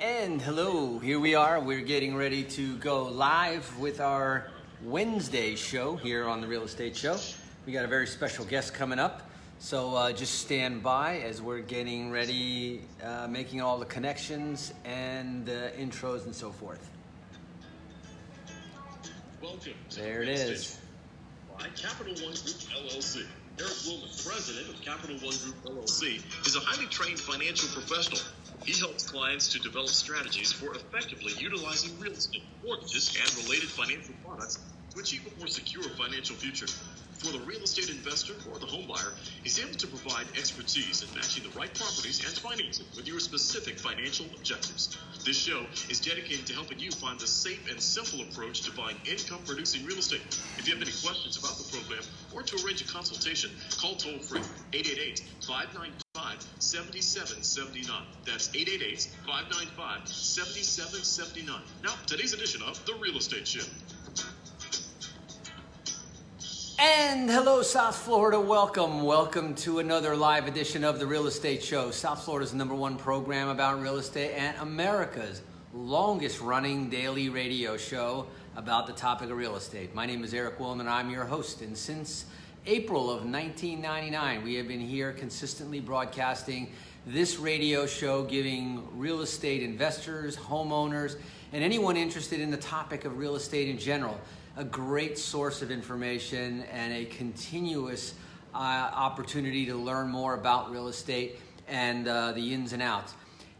And hello, here we are. We're getting ready to go live with our Wednesday show here on the Real Estate Show. We got a very special guest coming up. So uh, just stand by as we're getting ready, uh, making all the connections and uh, intros and so forth. Welcome There the it is. By Capital One Group LLC. Eric Wilner, president of Capital One Group LLC, is a highly trained financial professional. He helps clients to develop strategies for effectively utilizing real estate, mortgages, and related financial products to achieve a more secure financial future. For the real estate investor or the home buyer, he's able to provide expertise in matching the right properties and financing with your specific financial objectives. This show is dedicated to helping you find the safe and simple approach to buying income producing real estate. If you have any questions about the program or to arrange a consultation, call toll free 888 595 7779. That's 888 595 7779. Now, today's edition of The Real Estate Show. And hello, South Florida. Welcome. Welcome to another live edition of the Real Estate Show. South Florida's number one program about real estate and America's longest running daily radio show about the topic of real estate. My name is Eric Wilner I'm your host. And since April of 1999, we have been here consistently broadcasting this radio show, giving real estate investors, homeowners, and anyone interested in the topic of real estate in general a great source of information and a continuous uh, opportunity to learn more about real estate and uh, the ins and outs.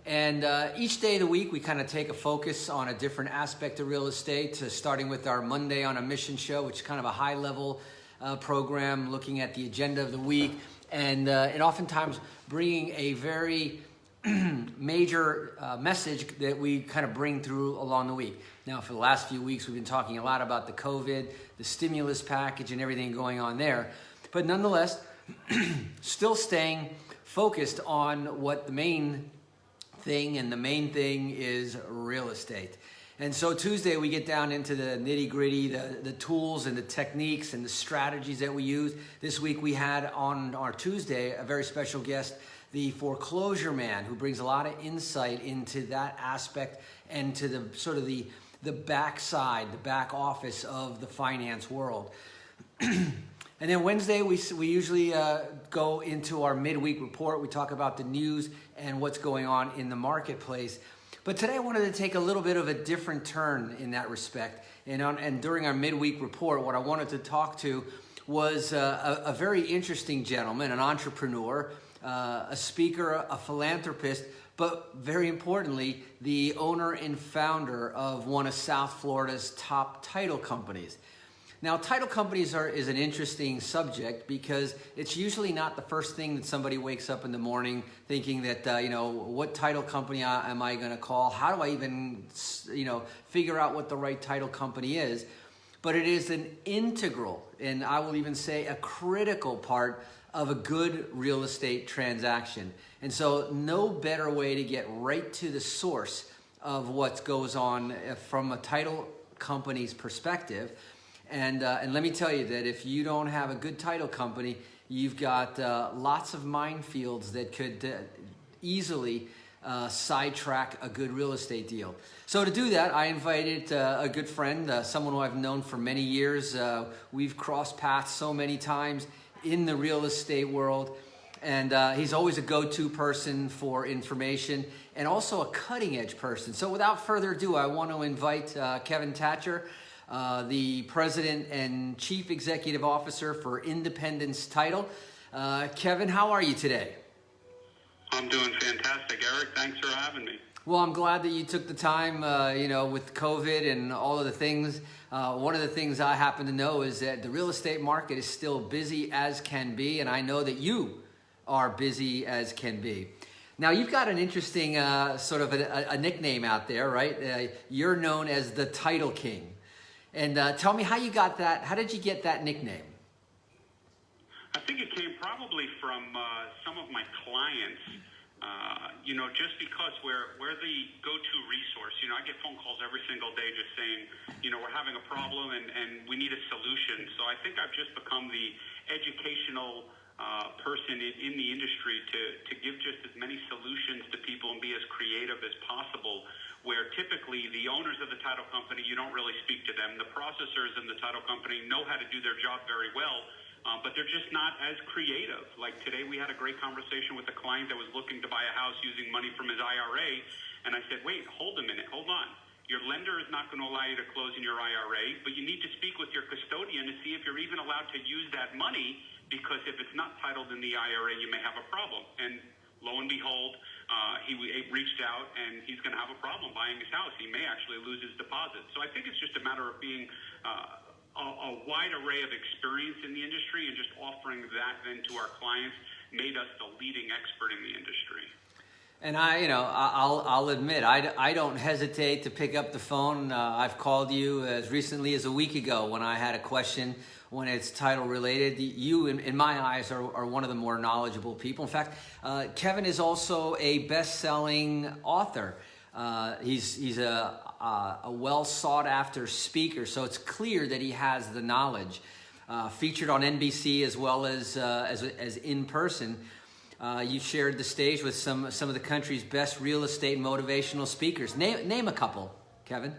And uh, each day of the week, we kind of take a focus on a different aspect of real estate, starting with our Monday on a Mission show, which is kind of a high level uh, program looking at the agenda of the week and, uh, and oftentimes bringing a very major uh, message that we kind of bring through along the week. Now, for the last few weeks, we've been talking a lot about the COVID, the stimulus package, and everything going on there. But nonetheless, still staying focused on what the main thing, and the main thing is real estate. And so Tuesday, we get down into the nitty gritty, the, the tools and the techniques and the strategies that we use. This week, we had on our Tuesday a very special guest the foreclosure man who brings a lot of insight into that aspect and to the sort of the the backside, the back office of the finance world. and then Wednesday, we, we usually uh, go into our midweek report. We talk about the news and what's going on in the marketplace. But today I wanted to take a little bit of a different turn in that respect. And, on, and during our midweek report, what I wanted to talk to was uh, a, a very interesting gentleman, an entrepreneur, uh, a speaker, a philanthropist, but very importantly, the owner and founder of one of South Florida's top title companies. Now, title companies are is an interesting subject because it's usually not the first thing that somebody wakes up in the morning thinking that uh, you know what title company am I going to call? How do I even you know figure out what the right title company is? But it is an integral, and I will even say a critical part of a good real estate transaction. And so no better way to get right to the source of what goes on uh, from a title company's perspective. And, uh, and let me tell you that if you don't have a good title company, you've got uh, lots of minefields that could uh, easily uh, sidetrack a good real estate deal. So to do that, I invited uh, a good friend, uh, someone who I've known for many years. We've crossed paths so many times in the real estate world. And he's always a go-to person for information and also a cutting edge person. So without further ado, I want to invite Kevin Thatcher, uh, the President and Chief Executive Officer for Independence Title. Uh, Kevin, how are you today? I'm doing fantastic, Eric. Thanks for having me. Well, I'm glad that you took the time, uh, you know, with COVID and all of the things. Uh, one of the things I happen to know is that the real estate market is still busy as can be, and I know that you are busy as can be. Now, you've got an interesting uh, sort of a, a, nickname out there, right? Uh, you're known as the Title King. And uh, tell me how you got that. How did you get that nickname? I think it came probably from uh, some of my clients. Uh, you know, just because we're we're the go-to resource. You know, I get phone calls every single day just saying, you know, we're having a problem and, and we need a solution. So I think I've just become the educational uh, person in, in the industry to, to give just as many solutions to people and be as creative as possible. Where typically the owners of the title company, you don't really speak to them. The processors in the title company know how to do their job very well, uh, but they're just not as creative. Like today, we had a great conversation with a client that was looking to buy a house using money from his IRA, and I said, "Wait, hold a minute, hold on." Your lender is not going to allow you to close in your IRA, but you need to speak with your custodian to see if you're even allowed to use that money because if it's not titled in the IRA, you may have a problem. And lo and behold, uh, he, he reached out and he's going to have a problem buying his house. He may actually lose his deposit. So I think it's just a matter of being uh, a, a wide array of experience in the industry and just offering that then to our clients made us the leading expert in the industry. And I, you know, I'll, I'll admit, I, I don't hesitate to pick up the phone. Uh, I've called you as recently as a week ago when I had a question when it's title related. You, in, in my eyes, are, are one of the more knowledgeable people. In fact, uh, Kevin is also a best-selling author. Uh, he's he's a, a, a well sought after speaker, so it's clear that he has the knowledge. Uh, featured on NBC as well as, uh, as, as in person. Uh, you shared the stage with some some of the country's best real estate motivational speakers. Name name a couple, Kevin.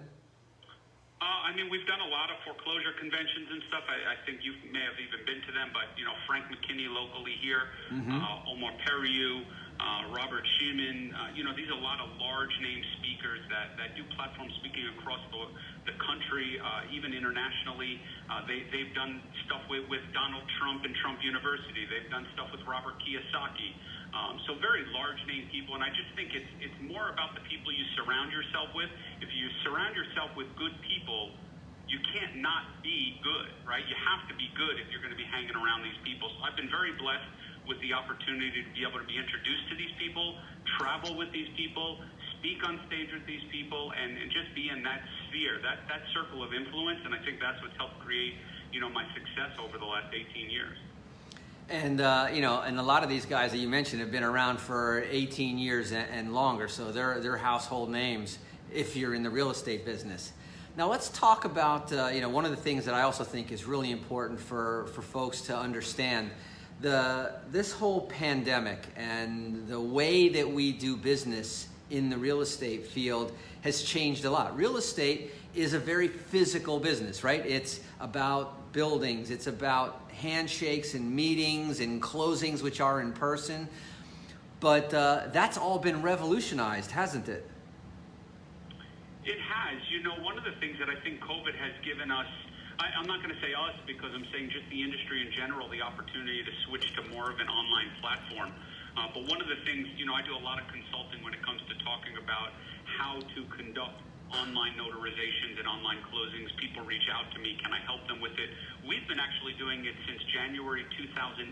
I mean, we've done a lot of foreclosure conventions and stuff. I, I, think you may have even been to them, but you know, Frank McKinney locally here, mm-hmm. uh, Omar Periu, uh, Robert Shemin. Uh, you know, these are a lot of large name speakers that, that do platform speaking across the, the country, uh, even internationally. Uh, they, they've done stuff with, with Donald Trump and Trump University. They've done stuff with Robert Kiyosaki. Um, so very large name people, and I just think it's it's more about the people you surround yourself with. If you surround yourself with good people, you can't not be good, right? You have to be good if you're going to be hanging around these people. So I've been very blessed with the opportunity to be able to be introduced to these people, travel with these people, speak on stage with these people, and, and just be in that sphere, that, that circle of influence. And I think that's what's helped create, you know, my success over the last 18 years. And, uh, you know, and a lot of these guys that you mentioned have been around for 18 years and, and longer, so they're, they're household names if you're in the real estate business. Now let's talk about, uh, you know, one of the things that I also think is really important for, for folks to understand the this whole pandemic and the way that we do business in the real estate field has changed a lot. Real estate is a very physical business, right? It's about buildings, it's about handshakes and meetings and closings, which are in person. But uh, that's all been revolutionized, hasn't it? It has. You know, one of the things that I think COVID has given us I, I'm not going to say us because I'm saying just the industry in general, the opportunity to switch to more of an online platform. Uh, but one of the things, you know, I do a lot of consulting when it comes to talking about how to conduct online notarizations and online closings. People reach out to me. Can I help them with it? We've been actually doing it since January 2018.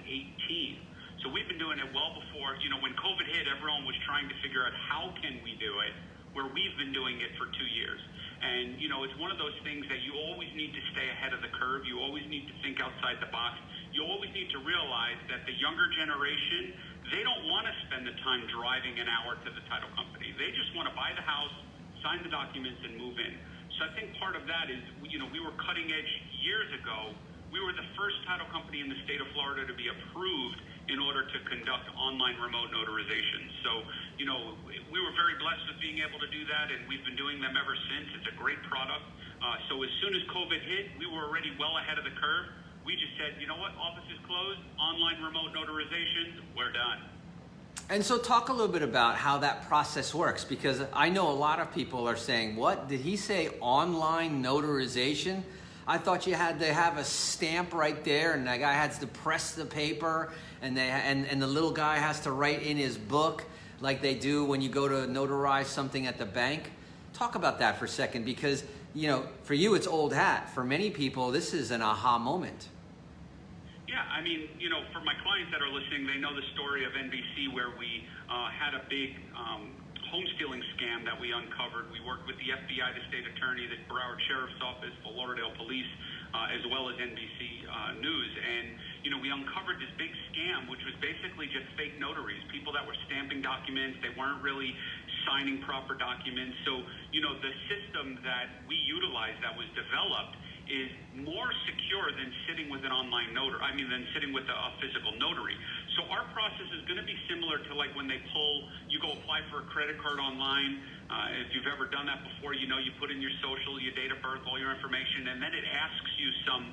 So we've been doing it well before, you know, when COVID hit, everyone was trying to figure out how can we do it, where we've been doing it for two years. And, you know, it's one of those things that you always need to stay ahead of the curve. You always need to think outside the box. You always need to realize that the younger generation, they don't want to spend the time driving an hour to the title company. They just want to buy the house, sign the documents, and move in. So I think part of that is, you know, we were cutting edge years ago. We were the first title company in the state of Florida to be approved in order to conduct online remote notarizations. So, you know, we were very blessed with being able to do that, and we've been doing them ever since. It's a great product. Uh, so as soon as COVID hit, we were already well ahead of the curve. We just said, you know what, office is closed, online remote notarization, we're done. And so talk a little bit about how that process works because I know a lot of people are saying, what, did he say online notarization? I thought you had to have a stamp right there and the guy has to press the paper and, they, and, and the little guy has to write in his book like they do when you go to notarize something at the bank. Talk about that for a second because, you know, for you it's old hat. For many people, this is an aha moment. Yeah, I mean, you know, for my clients that are listening, they know the story of NBC where we uh, had a big um, home stealing scam that we uncovered. We worked with the FBI, the state attorney, the Broward Sheriff's Office, the Lauderdale Police, uh, as well as NBC uh, News. And you know, we uncovered this big scam, which was basically just fake notaries, people that were stamping documents. They weren't really signing proper documents. So, you know, the system that we utilized that was developed, is more secure than sitting with an online notary. I mean, than sitting with a, a physical notary. So our process is going to be similar to like when they pull, you go apply for a credit card online. Uh, if you've ever done that before, you know you put in your social, your date of birth, all your information, and then it asks you some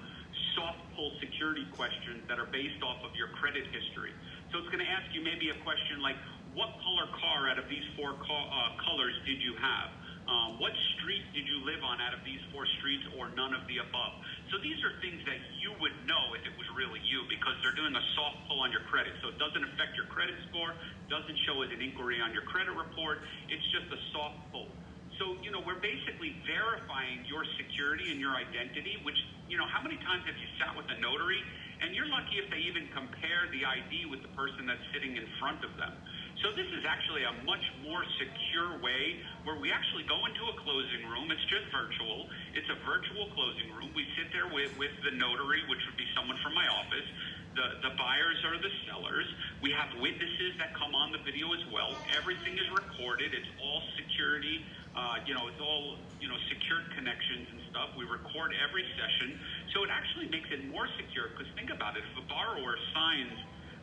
soft pull security questions that are based off of your credit history. So it's going to ask you maybe a question like, what color car out of these four co- uh, colors did you have? Um, what street did you live on out of these four streets or none of the above? So these are things that you would know if it was really you because they're doing a soft pull on your credit. So it doesn't affect your credit score, doesn't show as an inquiry on your credit report. It's just a soft pull. So, you know, we're basically verifying your security and your identity, which, you know, how many times have you sat with a notary and you're lucky if they even compare the ID with the person that's sitting in front of them. So this is actually a much more secure way where we actually go into a closing room. It's just virtual. It's a virtual closing room. We sit there with, with the notary, which would be someone from my office. The, the buyers are the sellers. We have witnesses that come on the video as well. Everything is recorded. It's all security. Uh, you know, it's all, you know, secured connections and stuff. We record every session. So it actually makes it more secure because think about it. If a borrower signs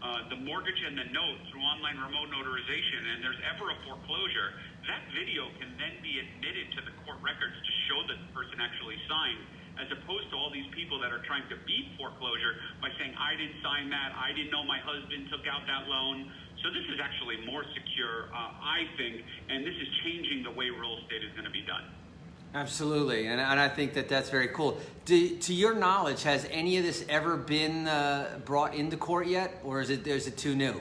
uh, the mortgage and the note through online remote notarization and there's ever a foreclosure, that video can then be admitted to the court records to show that the person actually signed, as opposed to all these people that are trying to beat foreclosure by saying, I didn't sign that, I didn't know my husband took out that loan. So this is actually more secure, uh, I think, and this is changing the way real estate is going to be done. Absolutely, and, and I think that that's very cool. Do, to your knowledge, has any of this ever been uh, brought into court yet, or is it is it too new?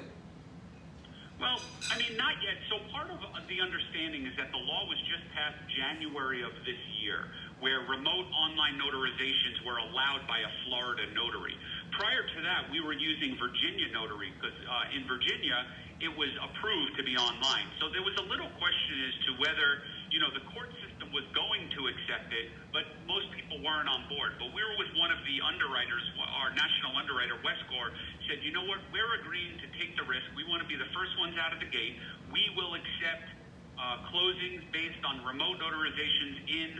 Well, I mean, not yet. So part of the understanding is that the law was just passed January of this year, where remote online notarizations were allowed by a Florida notary. Prior to that, we were using Virginia notary because uh, in Virginia it was approved to be online. So there was a little question as to whether you know the court system was going to accept it, but most people weren't on board. But we were with one of the underwriters, our national underwriter, Westcor, said, you know what, we're agreeing to take the risk. We want to be the first ones out of the gate. We will accept uh, closings based on remote notarizations in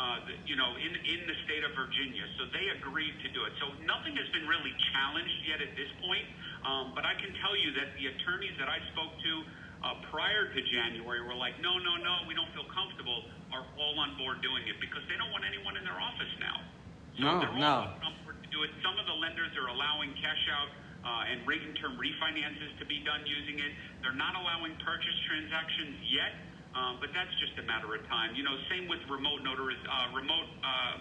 uh, the, you know, in, in the state of Virginia. So they agreed to do it. So nothing has been really challenged yet at this point. Um, but I can tell you that the attorneys that I spoke to uh, prior to January we were like, no, no, no, we don't feel comfortable are all on board doing it because they don't want anyone in their office now. So no, they're no. all on board to do it. Some of the lenders are allowing cash out uh, and rate and term refinances to be done using it. They're not allowing purchase transactions yet, um, but that's just a matter of time. You know, same with remote notariz- uh, remote uh,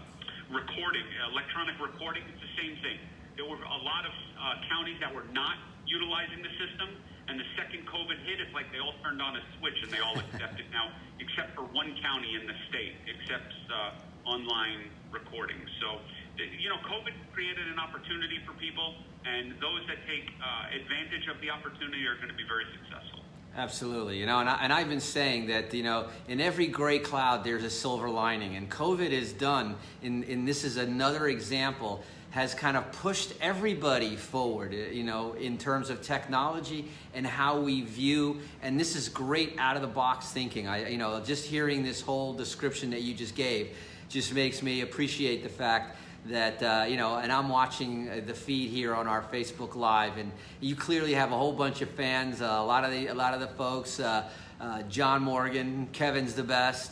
recording, electronic recording. It's the same thing. There were a lot of uh, counties that were not utilizing the system and the second COVID hit, it's like they all turned on a switch and they all accept it now, except for one county in the state accepts uh, online recording. So, you know, COVID created an opportunity for people, and those that take uh, advantage of the opportunity are going to be very successful. Absolutely, you know, and, I, and I've been saying that, you know, in every gray cloud there's a silver lining, and COVID is done, and, and this is another example has kind of pushed everybody forward, uh, you know, in terms of technology and how we view. And this is great out of the box thinking. I, you know, just hearing this whole description that you just gave just makes me appreciate the fact that uh, you know and i'm watching uh, the feed here on our facebook live and you clearly have a whole bunch of fans uh, a lot of the a lot of the folks uh, uh john morgan kevin's the best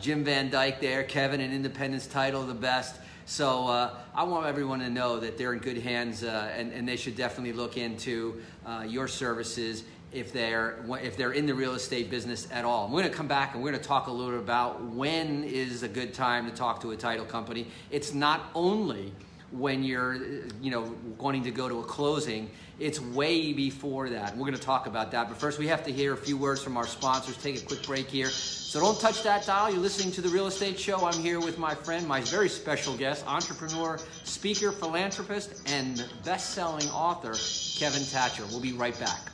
jim van dyke there kevin an independence title the best so uh, I want everyone to know that they're in good hands uh, and, and, they should definitely look into uh, your services if they're, if they're in the real estate business at all. we're gonna come back and we're gonna talk a little bit about when is a good time to talk to a title company. It's not only when you're you know wanting to go to a closing it's way before that. We're going to talk about that. But first we have to hear a few words from our sponsors. Take a quick break here. So don't touch that dial. You're listening to the real estate show. I'm here with my friend my very special guest entrepreneur speaker philanthropist and best-selling author kevin thatcher. We'll be right back.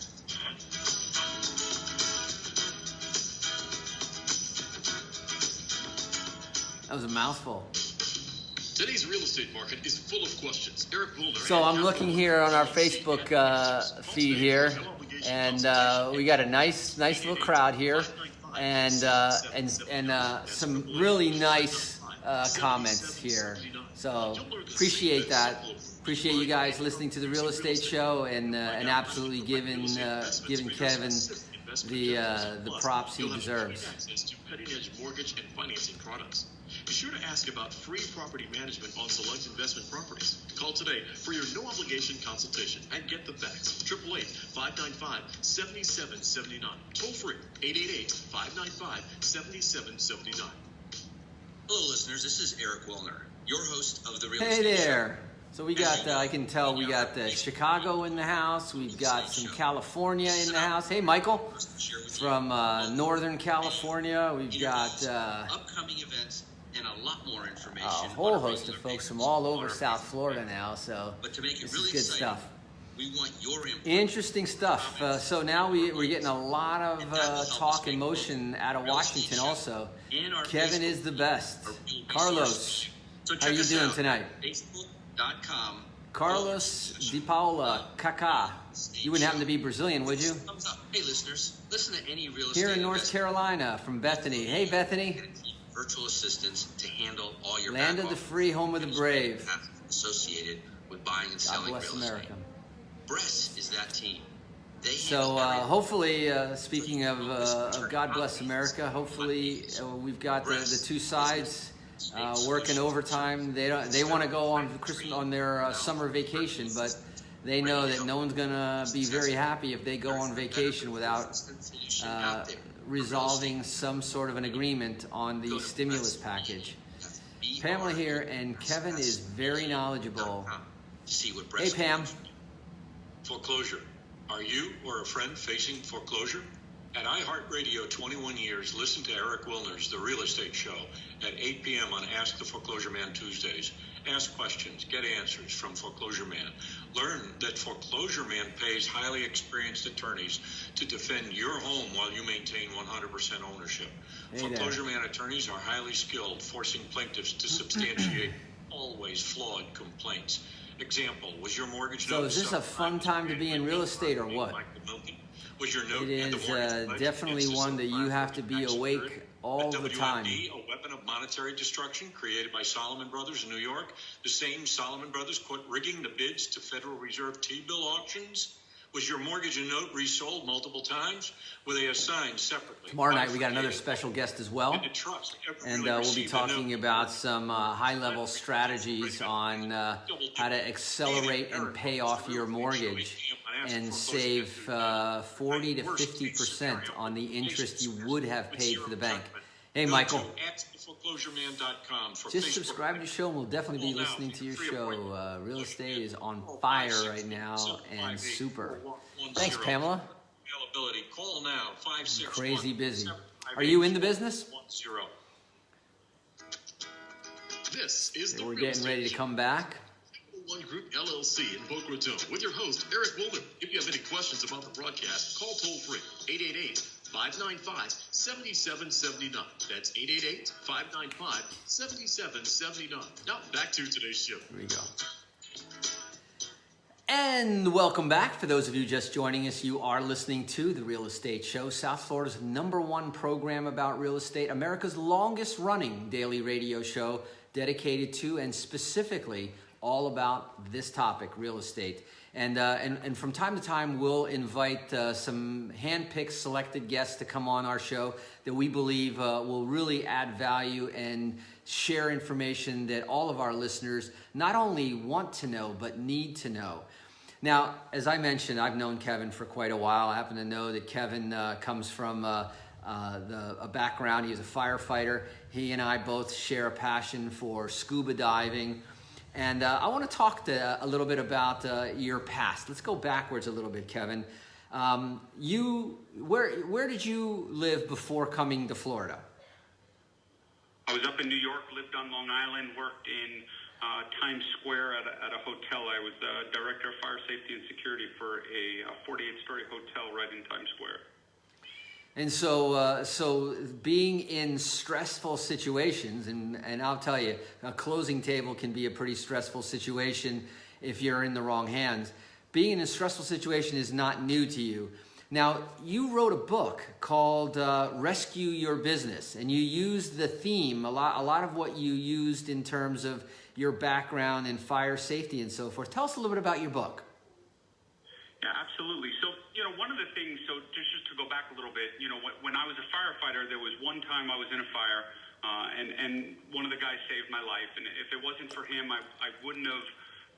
That was a mouthful Today's real estate market is full of questions. Eric Mulder. So I'm looking here on our Facebook uh, feed here, and uh, we got a nice, nice little crowd here, and uh, and and uh, some really nice uh, comments here. So appreciate that. Appreciate you guys listening to the real estate show and uh, and absolutely giving uh, giving Kevin the uh, the props he deserves. Access to cutting-edge mortgage and financing products. Be sure to ask about free property management on select investment properties. Call today for your no-obligation consultation and get the facts. 888-595-7779. Toll free, 888-595-7779. Hello, listeners. This is Eric Wilner, your host of the Real Estate. Hey Estate there. So we got, uh, I can tell we got uh, Chicago in the house. We've got some California in the house. Hey, Michael, Show. Share with you from uh, Northern California. We've got calls, uh, upcoming events and a lot more a information. whole on a host of folks from all over South Florida now. So But to make it this really is good exciting, stuff. we want your input. Interesting stuff. Uh, so now we, we're getting a lot of uh, talk and motion out of Washington also. Kevin is the best. Carlos. How are you doing out, tonight? Facebook.com. Carlos Di Paula Kaká. You wouldn't happen to be Brazilian, would you? Hey, listeners, listen to any real estate Here in North Carolina from Bethany. Hey, Bethany. Virtual assistants to handle all your Land of the free, home of the brave. associated with buying and God selling bless real America. estate. Bress is that team. They So uh, hopefully, uh, speaking of, uh, of God bless America, hopefully uh, we've got the, the two sides uh, working overtime. They don't, they want to go on Christmas on their uh, summer vacation, but they know that no one's gonna be very happy if they go on vacation without resolving some sort of an agreement on the stimulus package. Pamela here, and Kevin is very knowledgeable. See what Hey, Pam. Foreclosure. Are you or a friend facing foreclosure? At iHeartRadio 21 years, listen to Eric Wilner's The Real Estate Show at 8 p.m. on Ask the Foreclosure Man Tuesdays. Ask questions, get answers from Foreclosure Man. Learn that Foreclosure Man pays highly experienced attorneys to defend your home while you maintain 100% ownership. Hey. Foreclosure Man attorneys are highly skilled, forcing plaintiffs to substantiate always flawed complaints. Example, was your mortgage So is this a fun time to be in real estate or what? Was your note It at the uh, definitely one that you have to be awake all the time. A weapon of monetary destruction created by Salomon Brothers in New York. The same Salomon Brothers quit rigging the bids to Federal Reserve T-bill auctions. Was your mortgage and note resold multiple times? Were they assigned separately? Tomorrow night we got another special guest as well. And uh, we'll be talking about some uh, high-level strategies on uh, how to accelerate and pay off your mortgage and save uh, 40 to 50 percent on the interest you would have paid for the bank. Hey, Michael. to asktheforeclosureman.com for Just subscribe to the show, and we'll definitely be listening to your show. Uh, real estate is on fire right now and super. Thanks, Pamela. Availability. Call now. Five six Crazy busy. Are you in the business? This is the We're getting ready to come back. One Group LLC in Boca Raton with your host, Eric Wilner. If you have any questions about the broadcast, call toll free 888 595 7779. That's 888 595 7779. Now back to today's show. Here we go. And welcome back. For those of you just joining us, you are listening to The Real Estate Show, South Florida's number one program about real estate, America's longest running daily radio show dedicated to and specifically all about this topic, real estate. And, uh, and, and from time to time, we'll invite uh, some hand-picked selected guests to come on our show that we believe uh, will really add value and share information that all of our listeners not only want to know, but need to know. Now, as I mentioned, I've known Kevin for quite a while. I happen to know that Kevin uh, comes from uh, uh, the, a background, he's a firefighter. He and I both share a passion for scuba diving. And uh, I want to talk to, a little bit about uh, your past. Let's go backwards a little bit, Kevin. Um, you, where, where did you live before coming to Florida? I was up in New York, lived on Long Island, worked in uh, Times Square at a, at a hotel. I was the director of fire safety and security for a 48 story hotel right in Times Square. And so, uh, so being in stressful situations, and, and I'll tell you, a closing table can be a pretty stressful situation if you're in the wrong hands. Being in a stressful situation is not new to you. Now, you wrote a book called uh, Rescue Your Business, and you used the theme, a lot, a lot of what you used in terms of your background in fire safety and so forth. Tell us a little bit about your book. Yeah, absolutely. So, you know, one of the things, so just, just to go back a little bit, you know, when I was a firefighter, there was one time I was in a fire, uh, and, and one of the guys saved my life. And if it wasn't for him, I, I wouldn't have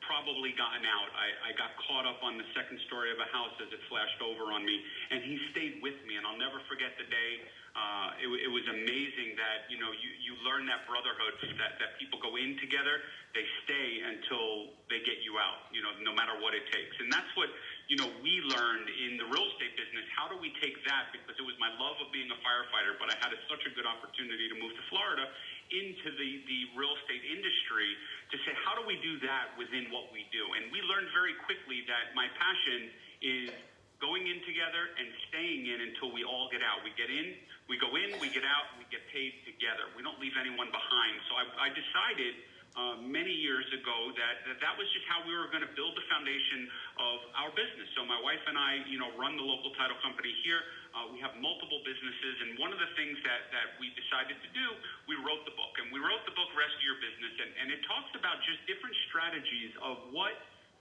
probably gotten out. I, I got caught up on the second story of a house as it flashed over on me, and he stayed with me. And I'll never forget the day. Uh, it, it was amazing that you know you, you learn that brotherhood that, that people go in together. They stay until they get you out. You know, no matter what it takes. And that's what you know we learned in the real estate business. How do we take that? Because it was my love of being a firefighter, but I had a, such a good opportunity to move to Florida into the, the real estate industry to say, how do we do that within what we do? And we learned very quickly that my passion is going in together and staying in until we all get out. We get in, we go in, we get out, we get paid together. We don't leave anyone behind. So I, I decided uh, many years ago that, that that was just how we were going to build the foundation of our business. So my wife and I, you know, run the local title company here. Uh, we have multiple businesses, and one of the things that, that we decided to do, we wrote the book. And we wrote the book, Rescue Your Business, and, and it talks about just different strategies of what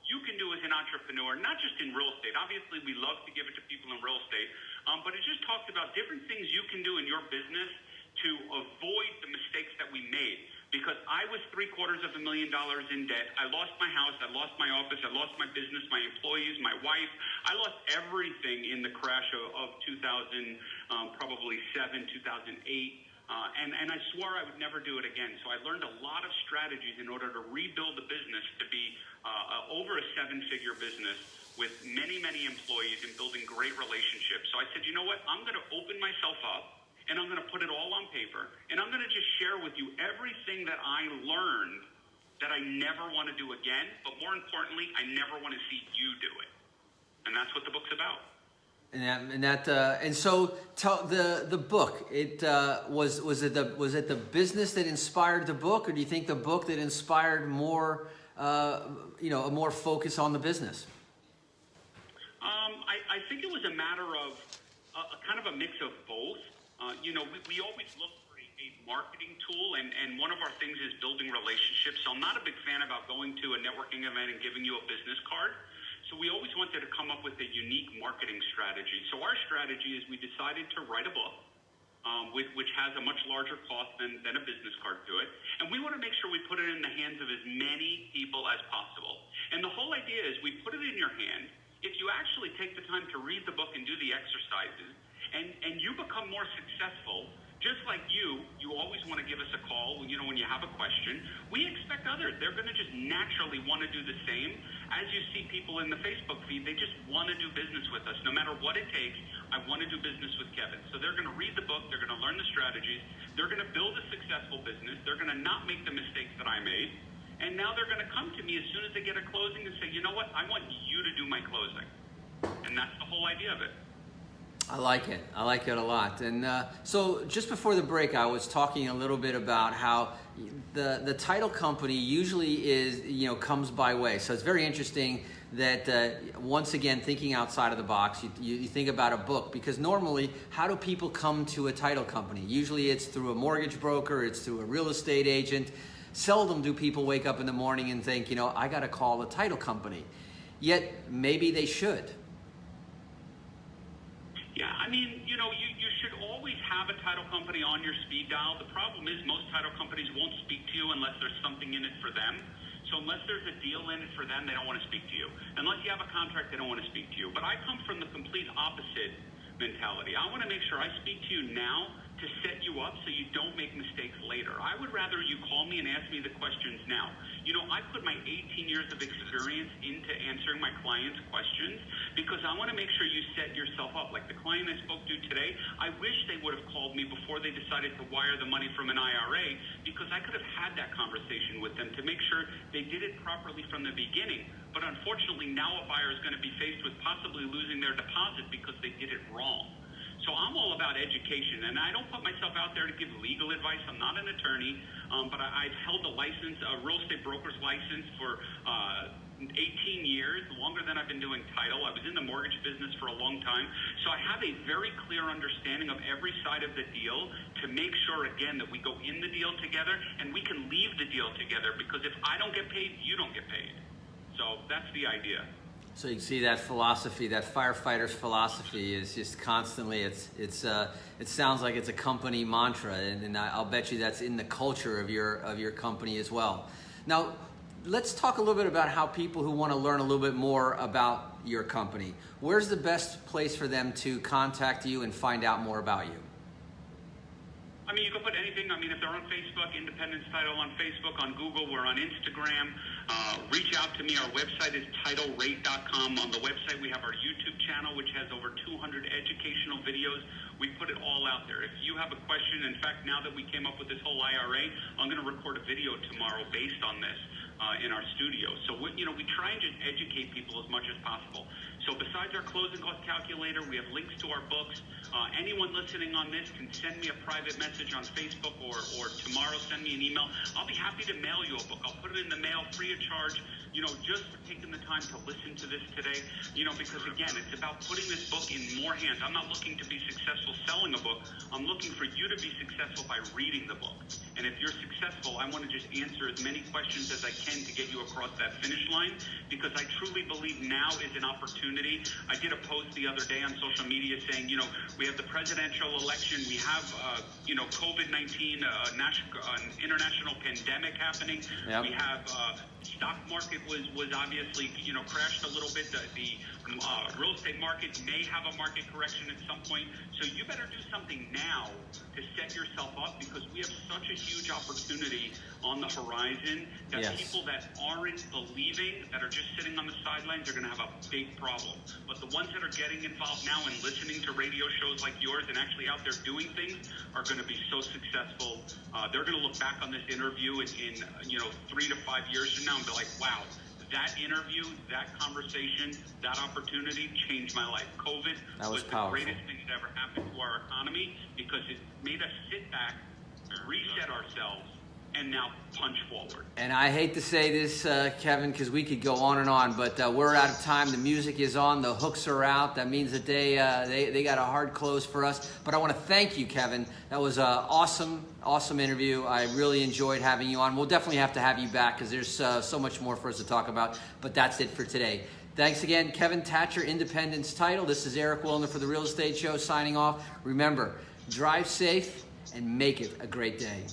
you can do as an entrepreneur, not just in real estate. Obviously, we love to give it to people in real estate, um, but it just talks about different things you can do in your business to avoid the mistakes that we made because I was three quarters of a million dollars in debt. I lost my house, I lost my office, I lost my business, my employees, my wife. I lost everything in the crash of, of 2000, um, probably seven, 2008. Uh, and, and I swore I would never do it again. So I learned a lot of strategies in order to rebuild the business to be uh, uh, over a seven figure business with many, many employees and building great relationships. So I said, you know what? I'm going to open myself up and I'm going to put it all on paper, and I'm going to just share with you everything that I learned that I never want to do again, but more importantly, I never want to see you do it. And that's what the book's about. And that, and that, uh, and so tell the the book. It uh, was was it the was it the business that inspired the book, or do you think the book that inspired more, uh, you know, a more focus on the business? Um, I, I think it was a matter of a, a kind of a mix of both. Uh, you know, we, we always look for a, a marketing tool, and, and one of our things is building relationships. So I'm not a big fan about going to a networking event and giving you a business card. So we always wanted to come up with a unique marketing strategy. So our strategy is we decided to write a book, um, with, which has a much larger cost than, than a business card to it. And we want to make sure we put it in the hands of as many people as possible. And the whole idea is we put it in your hand. If you actually take the time to read the book and do the exercises, and, and you become more successful, just like you, you always want to give us a call you know when you have a question. We expect others; they're going to just naturally want to do the same. As you see people in the Facebook feed, they just want to do business with us, no matter what it takes. I want to do business with Kevin. So they're going to read the book, they're going to learn the strategies, they're going to build a successful business, they're going to not make the mistakes that I made, and now they're going to come to me as soon as they get a closing and say, you know what, I want you to do my closing, and that's the whole idea of it. I like it. I like it a lot. And uh, so, just before the break, I was talking a little bit about how the the title company usually is you know comes by way. So it's very interesting that uh, once again thinking outside of the box. You, you, you think about a book because normally, how do people come to a title company? Usually, it's through a mortgage broker. It's through a real estate agent. Seldom do people wake up in the morning and think, you know, I got to call a title company. Yet maybe they should. Yeah, I mean, you know, you, you should always have a title company on your speed dial. The problem is most title companies won't speak to you unless there's something in it for them. So unless there's a deal in it for them, they don't want to speak to you. Unless you have a contract, they don't want to speak to you. But I come from the complete opposite mentality. I want to make sure I speak to you now to set you up so you don't make mistakes later. I would rather you call me and ask me the questions now. You know, I put my 18 years of experience into answering my clients' questions because I want to make sure you set yourself up. Like the client I spoke to today, I wish they would have called me before they decided to wire the money from an IRA because I could have had that conversation with them to make sure they did it properly from the beginning. But unfortunately, now a buyer is going to be faced with possibly losing their deposit because they did it wrong. So I'm all about education, and I don't put myself out there to give legal advice. I'm not an attorney, um, but I, I've held a license, a real estate broker's license for uh, 18 years, longer than I've been doing title. I was in the mortgage business for a long time. So I have a very clear understanding of every side of the deal to make sure, again, that we go in the deal together and we can leave the deal together because if I don't get paid, you don't get paid. So that's the idea. So you can see that philosophy, that firefighter's philosophy is just constantly, it's, it's, uh, it sounds like it's a company mantra and, and I'll bet you that's in the culture of your, of your company as well. Now, let's talk a little bit about how people who want to learn a little bit more about your company, where's the best place for them to contact you and find out more about you? I mean, you can put anything. I mean, if they're on Facebook, Independence Title on Facebook, on Google, we're on Instagram. Uh, reach out to me. Our website is TitleRate.com. On the website, we have our YouTube channel, which has over 200 educational videos. We put it all out there. If you have a question, in fact, now that we came up with this whole IRA, I'm going to record a video tomorrow based on this uh, in our studio. So, we, you know, we try and just educate people as much as possible. So, besides our closing cost calculator, we have links to our books. Uh, anyone listening on this can send me a private message on Facebook or, or tomorrow send me an email. I'll be happy to mail you a book. I'll put it in the mail free of charge, you know, just for taking the time to listen to this today. You know, because again, it's about putting this book in more hands. I'm not looking to be successful selling a book. I'm looking for you to be successful by reading the book. And if you're successful, I want to just answer as many questions as I can to get you across that finish line because I truly believe now is an opportunity. I did a post the other day on social media saying, you know, we have the presidential election, we have, uh, you know, COVID 19, uh, national, uh, an international pandemic happening. Yep. We have uh, stock market was was obviously you know crashed a little bit. The, the uh, real estate market may have a market correction at some point. So you better do something now to set yourself up because we have such a huge opportunity on the horizon that Yes. people that aren't believing, that are just sitting on the sidelines, are going to have a big problem. But the ones that are getting involved now and listening to radio shows like yours and actually out there doing things are going to be so successful. Uh, they're going to look back on this interview in, in you know three to five years from now and be like, wow. That interview, that conversation, that opportunity changed my life. COVID That was the powerful. greatest thing that ever happened to our economy because it made us sit back, reset ourselves, and now punch forward. And I hate to say this, uh, Kevin, because we could go on and on, but uh, we're out of time. The music is on, the hooks are out. That means that they uh, they, they got a hard close for us. But I want to thank you, Kevin. That was an awesome, awesome interview. I really enjoyed having you on. We'll definitely have to have you back because there's uh, so much more for us to talk about. But that's it for today. Thanks again, Kevin Thatcher, Independence Title. This is Eric Wilner for the Real Estate Show signing off. Remember, drive safe and make it a great day.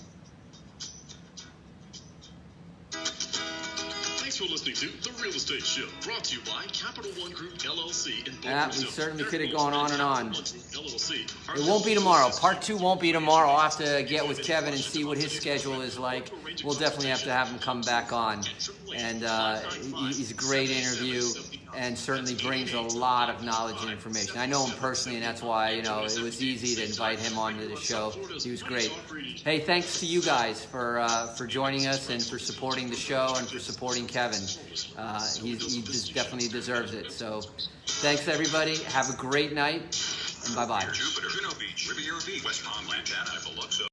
Thanks for listening to The Real Estate Show, brought to you by Capital One Group LLC in Boca Yeah, we certainly could have gone on and on. Capital One Group LLC are It won't be tomorrow. Part two won't be tomorrow. I'll have to get with Kevin and see what his schedule is like. We'll definitely have to have him come back on. And uh, he's a great interview and certainly brings a lot of knowledge and information. I know him personally, and that's why you know it was easy to invite him onto the show. He was great. Hey, thanks to you guys for uh, for joining us and for supporting the show and for supporting Kevin. Uh, he's, he definitely deserves it. So, thanks everybody. Have a great night, and bye bye.